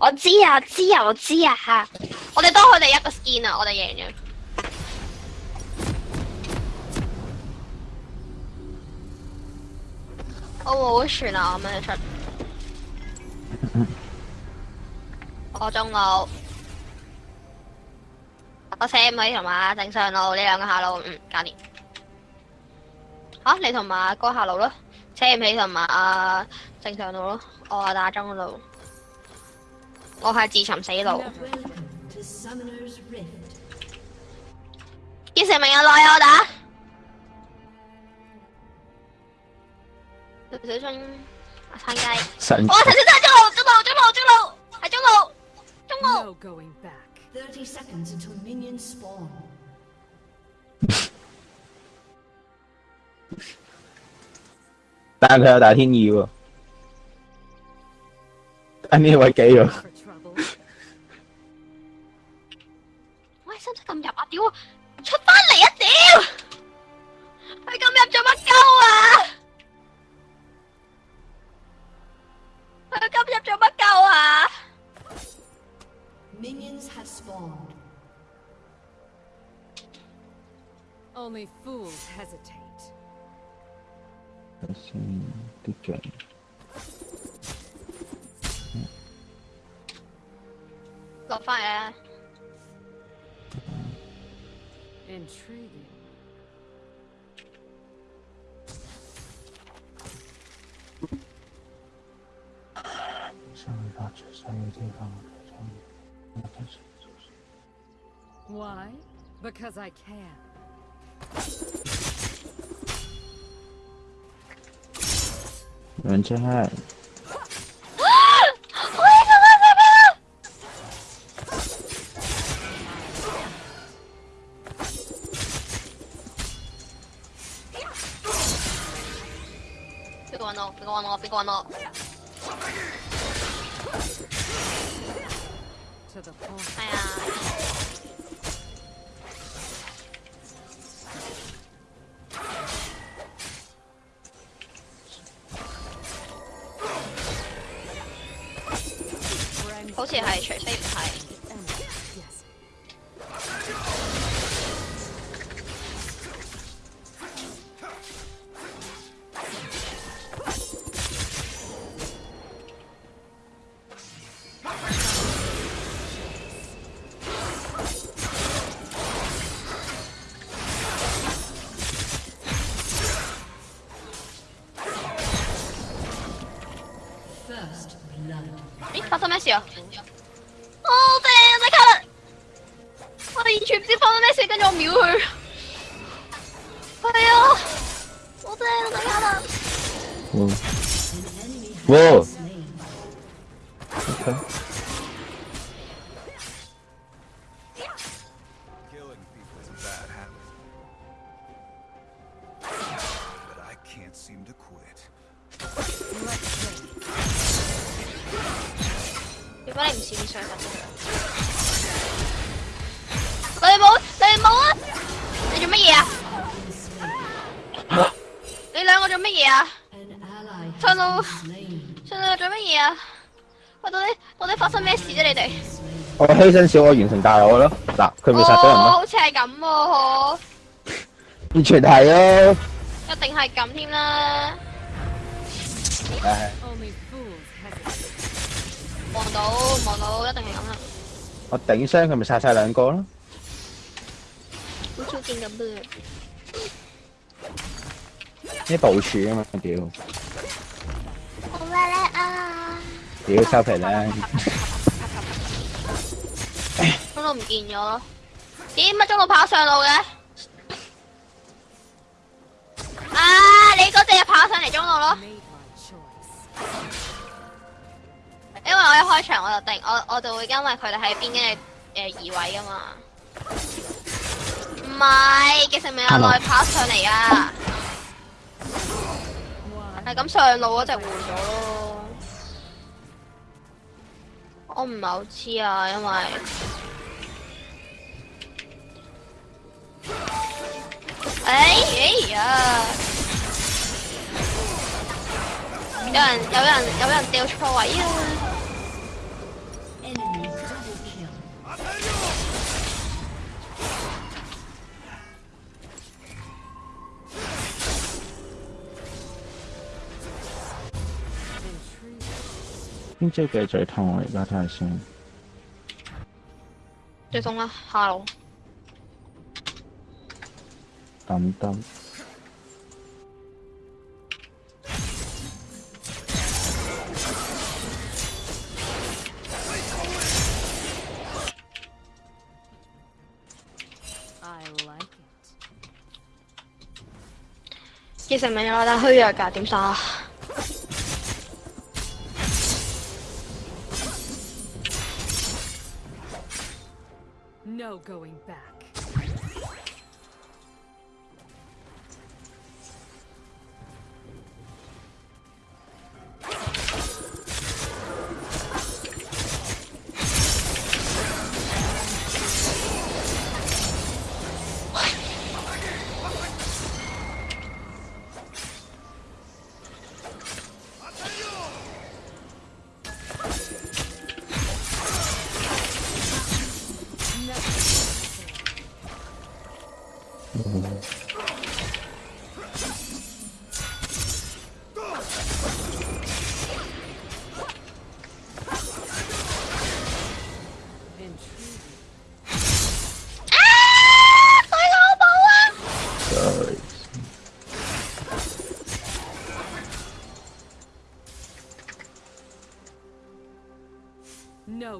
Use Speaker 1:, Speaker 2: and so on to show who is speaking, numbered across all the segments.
Speaker 1: 我知啊，我知啊，我知啊吓！我哋多佢哋一个 skin 啊，我哋赢咗。我冇船啊，我咪出。我中路。我扯唔起同埋正常路呢两个下路，嗯，教练。吓，你同埋哥下路咯，扯唔起同埋阿正常路咯，我打中路。我系自寻死路，叫成明阿来我打。陈小春阿
Speaker 2: 生
Speaker 1: 鸡，哇陈小春中路中路中路中路系中路中路。
Speaker 2: 但系佢有打天意喎，啱啱呢位
Speaker 1: 记咗。屌！出翻嚟啊屌！佢咁入做乜鳩啊？佢咁入做乜鳩啊
Speaker 3: ？Minions à. à. have spawned. Only fools hesitate.
Speaker 2: 先啲象。
Speaker 1: 落翻嚟啦！
Speaker 3: Intriguing. Why? Because I can.
Speaker 1: Run
Speaker 3: to
Speaker 1: hide. すごいあのは Ô, 我
Speaker 2: 牺牲小我完成大我咯，嗱，佢咪杀咗人咯。
Speaker 1: 好似系咁嗬，
Speaker 2: 完全系咯，
Speaker 1: 一定系咁添啦。
Speaker 2: 唉。
Speaker 1: 望到望到，一定系咁啦。
Speaker 2: 我顶伤佢咪杀晒两个咯。
Speaker 1: 我超劲嘅
Speaker 2: 兵。呢部署啊嘛，屌。
Speaker 1: 我咩咧啊？
Speaker 2: 屌臭皮咧。
Speaker 1: 中路唔见咗，点乜中路跑上路嘅？啊，你嗰只又跑上嚟中路咯，因为我一开场我就定，我我就会因为佢哋喺边嘅诶移位噶嘛，唔系，其实未有耐跑上嚟啊，系咁上路嗰只换咗咯。我唔係好知啊，因為，哎哎呀，有人有人有人掉錯位啊！
Speaker 2: 先接个仔通，我而家睇下先。
Speaker 1: 接通啦，哈罗。
Speaker 2: 等等。
Speaker 1: 杰神明有冇得虚弱噶？点杀？
Speaker 4: No going back.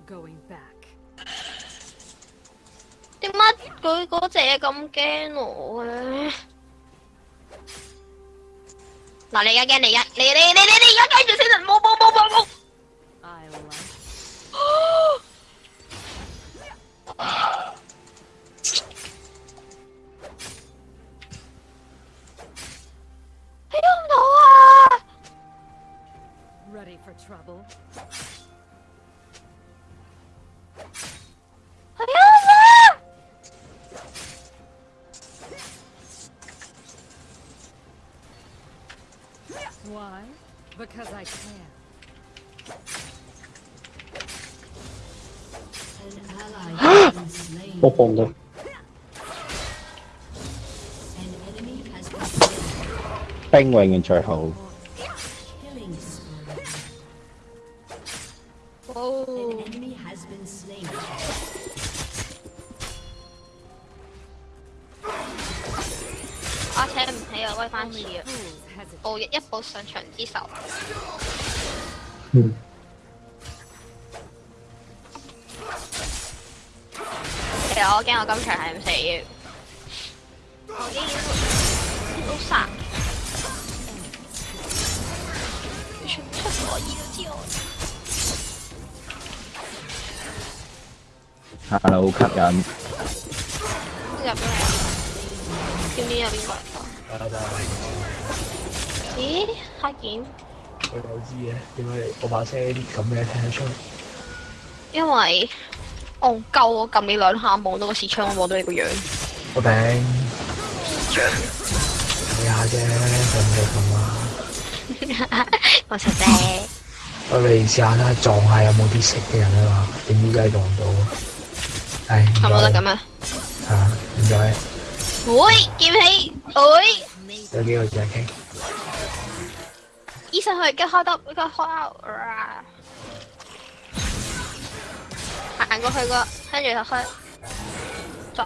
Speaker 4: going back.
Speaker 1: 點解佢嗰隻咁驚我嘅？嗱，你而家驚，你而家，你你你你你而家驚住先，
Speaker 3: 扑 n 啦！
Speaker 2: 兵营人才好。
Speaker 1: 我请唔起啊，威翻次啊，报一一波上场之仇。我惊我今場系唔死，我惊都杀。全部出左耳都知我。吓
Speaker 2: 好吸引。
Speaker 1: 入咗嚟，点知有邊個？咦，黑件？
Speaker 5: 我有知嘅，点解我把声咁嘅听得出？
Speaker 1: 因为。戇鳩，我撳你兩下望到個視窗，望到你個樣。
Speaker 5: 我頂。睇下啫，咁就咁啦。
Speaker 1: 我實啫。
Speaker 5: 我嚟試下啦，撞下有冇啲識嘅人啊嘛，點知真係撞唔到。係。
Speaker 1: 係冇得咁
Speaker 5: 啊！嚇，唔該。
Speaker 1: 會劍起，會。
Speaker 5: 有幾個字傾。
Speaker 1: 醫生佢而家開得，佢開 out。行過去個，跟住就開。再。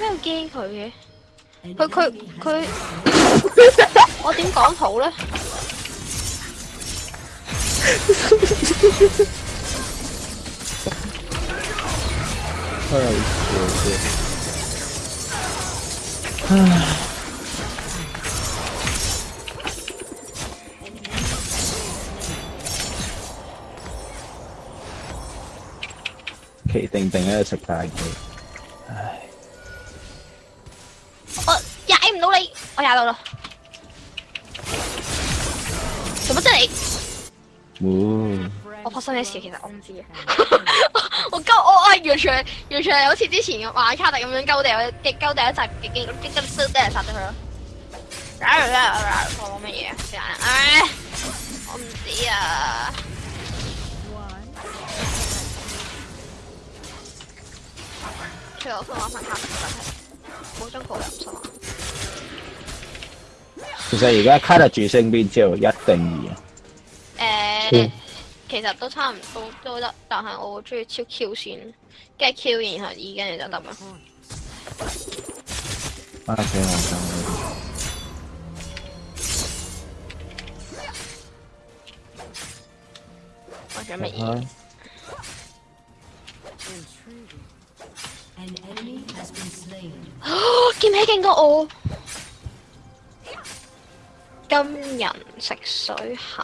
Speaker 1: 咩要機佢嘅？佢佢佢，我點講好咧？
Speaker 2: 太笑了。唉。企定定喺度食大鱼，
Speaker 1: 我踩唔到你，我踩到啦！什么啫你？我发生咩事其实我唔知嘅，我勾我我住住住住住好似之前嘅瓦卡特咁样勾地，我直接勾定一集，直接直接杀杀咗佢咯。搞咩嘢？唉，唔知啊。最好去玩份卡，真我冇中两人出。
Speaker 2: 其实而家卡就住胜边之后一定二啊。
Speaker 5: 诶，
Speaker 1: 其实都差唔多，都得，但系我中意超 Q 先，跟住 Q 然后二跟住就得啦。
Speaker 2: 啊，成日讲。
Speaker 1: 我
Speaker 3: 准备二。
Speaker 1: 剑起劲过我，金人食水
Speaker 4: 系。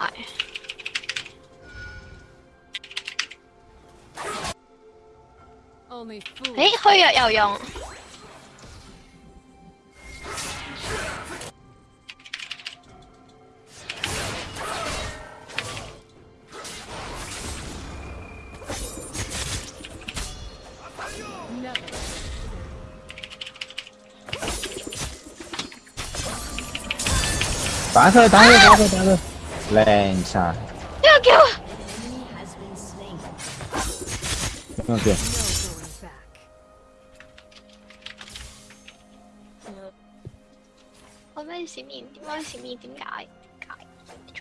Speaker 1: 哎，虚弱又用。
Speaker 2: 打他，打他，打他，打
Speaker 3: 他，来一
Speaker 2: 不要给
Speaker 4: 我。嗯对。
Speaker 1: 我咩失眠？我失眠点解？点解？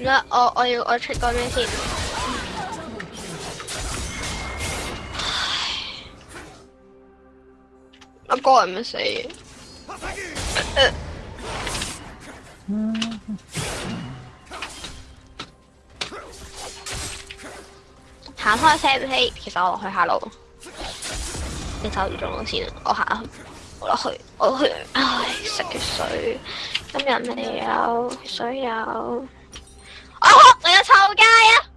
Speaker 1: 我我要我出个咩先？我唔使行开车唔起，其实我落去下路。你走住中路先，我行，好啦去，我唉食啲水，今日未有水有。啊！我有臭街啊！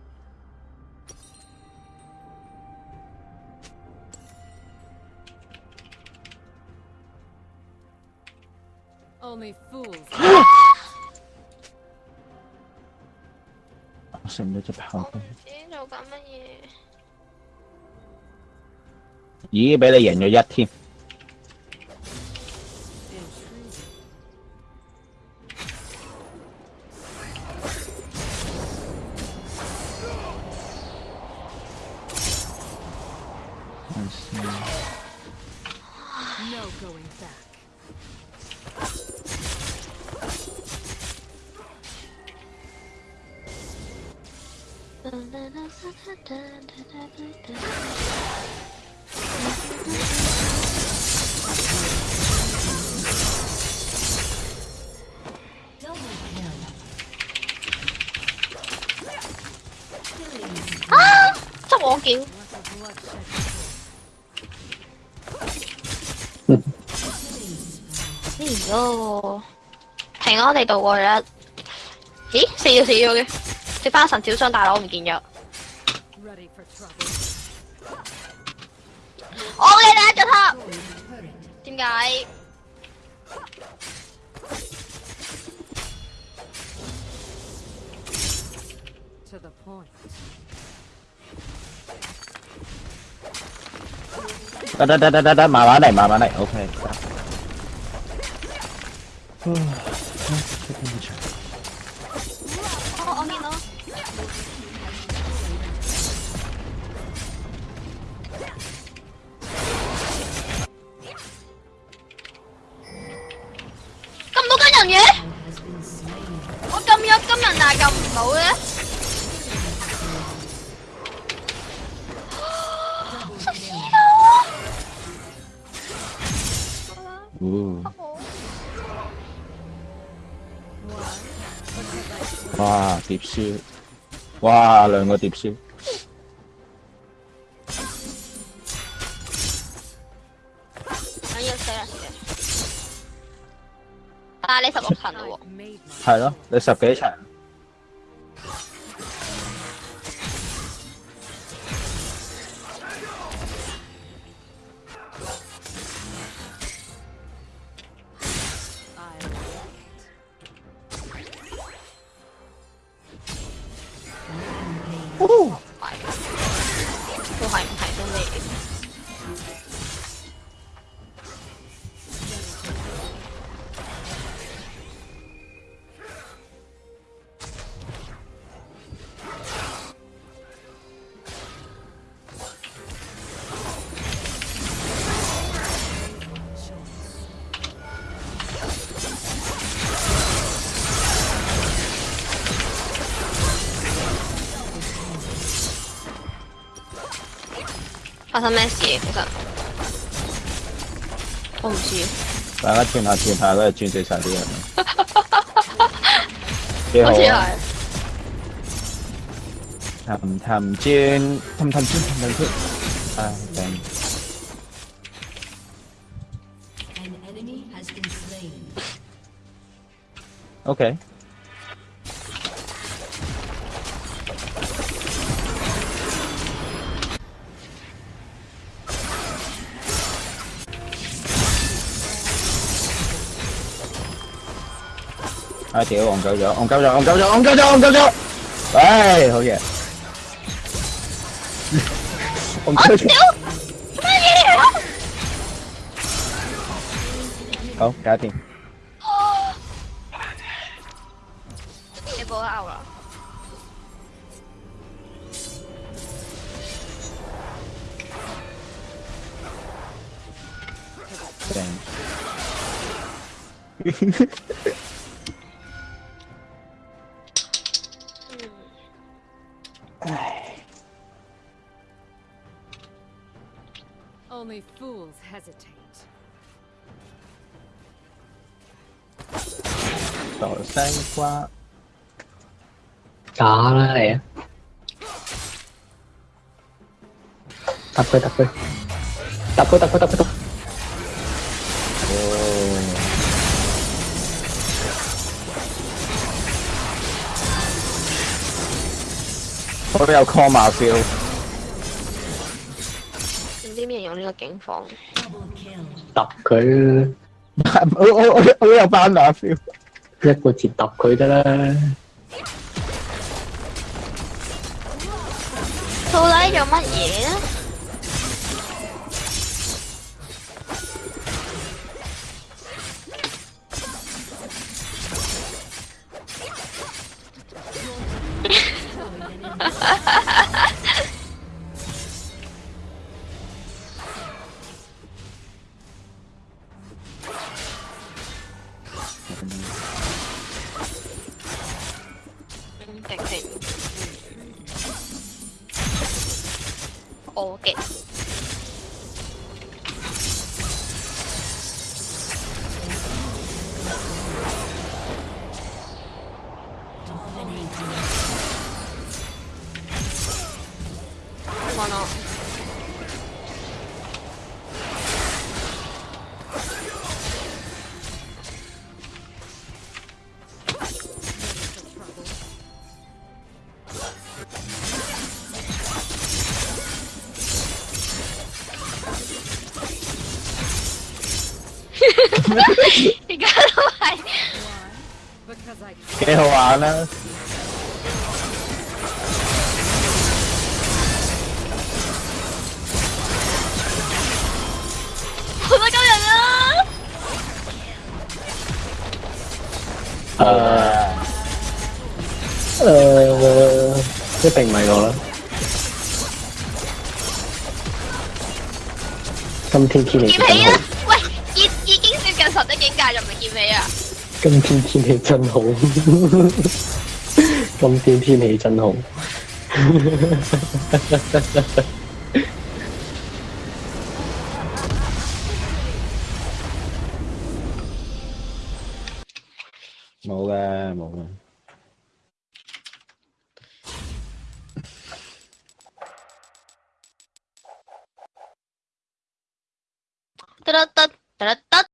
Speaker 2: 我使唔
Speaker 1: 使做乜嘢。
Speaker 2: 咦，俾你赢咗一添。
Speaker 1: 아!
Speaker 4: 저
Speaker 1: 먹을게요. 이거 뱅어대도 원래 이? 세요 세요 게食翻神小傷，大佬唔見咗。我嘅第一隻塔，點解
Speaker 2: ？Đá đá đá đá đá đá mà bán này mà bán này ok. 碟烧，哇，两个碟
Speaker 1: 烧。我你十六层嘞喎，
Speaker 2: 系咯，你十
Speaker 1: 几层。发生咩事？我唔知。
Speaker 2: 大家转下转下都系转死晒啲人。
Speaker 1: 我 知
Speaker 2: 啊。氹氹圈，氹氹圈，氹氹圈。
Speaker 3: 啊，得。Okay. 아
Speaker 2: 대요 엉가져 엉가져 엉가져 엉가져 엉가져 에이 거기야 엉가져 어
Speaker 1: 대하팅 대박
Speaker 2: 아우라
Speaker 4: 땡 rebels hesitate.
Speaker 5: Đổi sang qua. Đó tập lẽ. Tập thôi, tập thôi. Tập thôi, tập thôi,
Speaker 2: tập thôi. có about call
Speaker 1: my field? 點形容呢個境況？
Speaker 5: 揼佢，
Speaker 2: 我我我有班打 feel，
Speaker 5: 一個字揼佢得啦。
Speaker 1: 到底做乜嘢啊？哈哈
Speaker 4: 哈哈！
Speaker 2: 幾好玩啦！
Speaker 1: 好多人啊！
Speaker 5: 誒誒，一定唔係我啦。今天
Speaker 1: 係你做。有十一境界就唔係健美啊！
Speaker 5: 今天天氣真好，今天天氣真好。
Speaker 2: 冇嘅，冇嘅。
Speaker 1: 得得得得得。